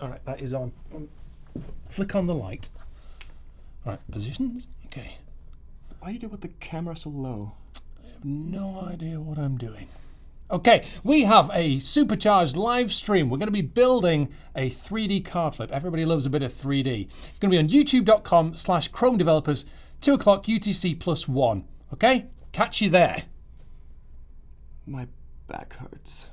All right, that is on. Flick on the light. All right, positions. Okay. Why do you do it with the camera so low? I have No idea what I'm doing. Okay, we have a supercharged live stream. We're going to be building a 3D card flip. Everybody loves a bit of 3D. It's going to be on youtube.com slash Chrome developers, 2 o'clock UTC plus 1. Okay? Catch you there. My back hurts.